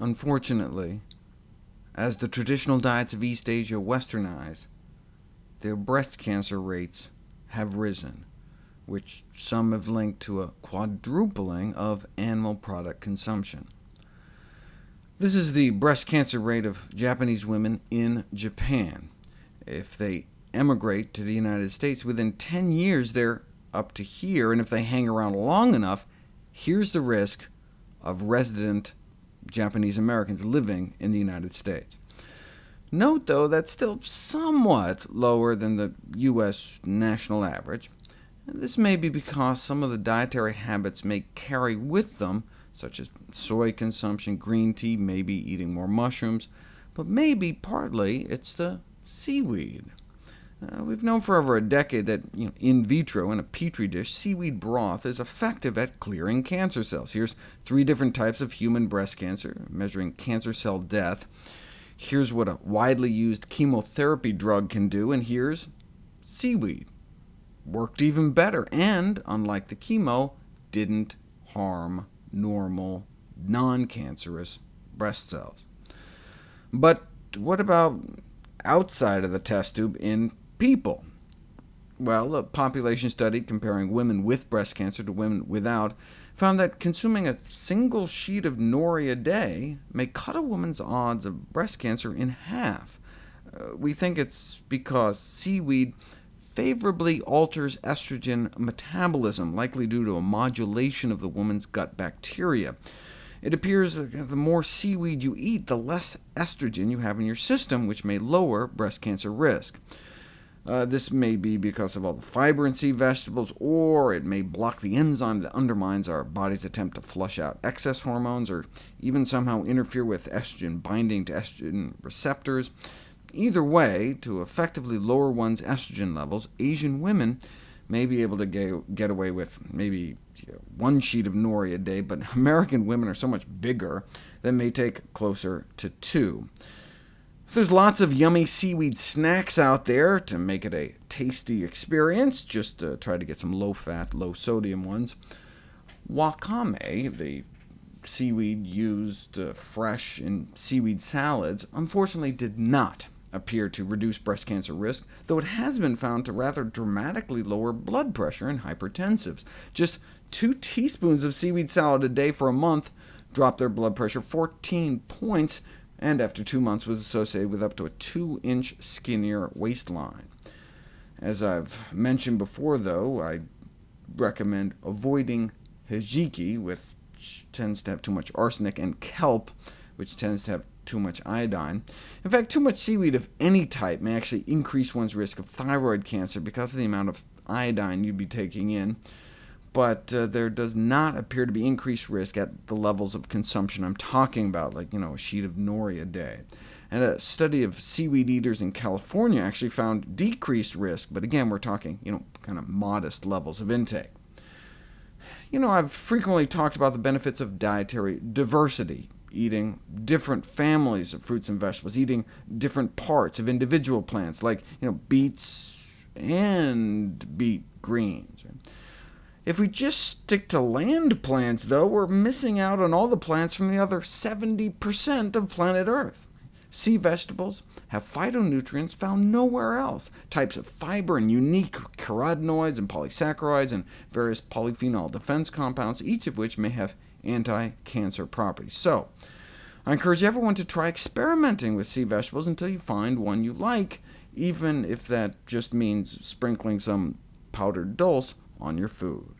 Unfortunately, as the traditional diets of East Asia westernize, their breast cancer rates have risen, which some have linked to a quadrupling of animal product consumption. This is the breast cancer rate of Japanese women in Japan. If they emigrate to the United States, within 10 years they're up to here, and if they hang around long enough, here's the risk of resident Japanese Americans living in the United States. Note, though, that's still somewhat lower than the U.S. national average. This may be because some of the dietary habits may carry with them, such as soy consumption, green tea, maybe eating more mushrooms, but maybe partly it's the seaweed. Uh, we've known for over a decade that you know, in vitro, in a petri dish, seaweed broth is effective at clearing cancer cells. Here's three different types of human breast cancer, measuring cancer cell death. Here's what a widely used chemotherapy drug can do, and here's seaweed. Worked even better, and, unlike the chemo, didn't harm normal, non-cancerous breast cells. But what about outside of the test tube in people? Well, a population study comparing women with breast cancer to women without found that consuming a single sheet of nori a day may cut a woman's odds of breast cancer in half. Uh, we think it's because seaweed favorably alters estrogen metabolism, likely due to a modulation of the woman's gut bacteria. It appears that the more seaweed you eat, the less estrogen you have in your system, which may lower breast cancer risk. Uh, this may be because of all the fiber in sea vegetables, or it may block the enzyme that undermines our body's attempt to flush out excess hormones, or even somehow interfere with estrogen binding to estrogen receptors. Either way, to effectively lower one's estrogen levels, Asian women may be able to get away with maybe you know, one sheet of nori a day, but American women are so much bigger that may take closer to two. There's lots of yummy seaweed snacks out there to make it a tasty experience. Just uh, try to get some low-fat, low-sodium ones. Wakame, the seaweed used uh, fresh in seaweed salads, unfortunately did not appear to reduce breast cancer risk, though it has been found to rather dramatically lower blood pressure in hypertensives. Just two teaspoons of seaweed salad a day for a month dropped their blood pressure 14 points, and after two months was associated with up to a 2-inch skinnier waistline. As I've mentioned before, though, I recommend avoiding hijiki, which tends to have too much arsenic, and kelp, which tends to have too much iodine. In fact, too much seaweed of any type may actually increase one's risk of thyroid cancer because of the amount of iodine you'd be taking in but uh, there does not appear to be increased risk at the levels of consumption I'm talking about, like you know, a sheet of nori a day. And a study of seaweed eaters in California actually found decreased risk, but again, we're talking you know, kind of modest levels of intake. You know, I've frequently talked about the benefits of dietary diversity, eating different families of fruits and vegetables, eating different parts of individual plants, like you know, beets and beet greens. If we just stick to land plants, though, we're missing out on all the plants from the other 70% of planet Earth. Sea vegetables have phytonutrients found nowhere else, types of fiber and unique carotenoids and polysaccharides and various polyphenol defense compounds, each of which may have anti-cancer properties. So, I encourage everyone to try experimenting with sea vegetables until you find one you like, even if that just means sprinkling some powdered dulse on your food.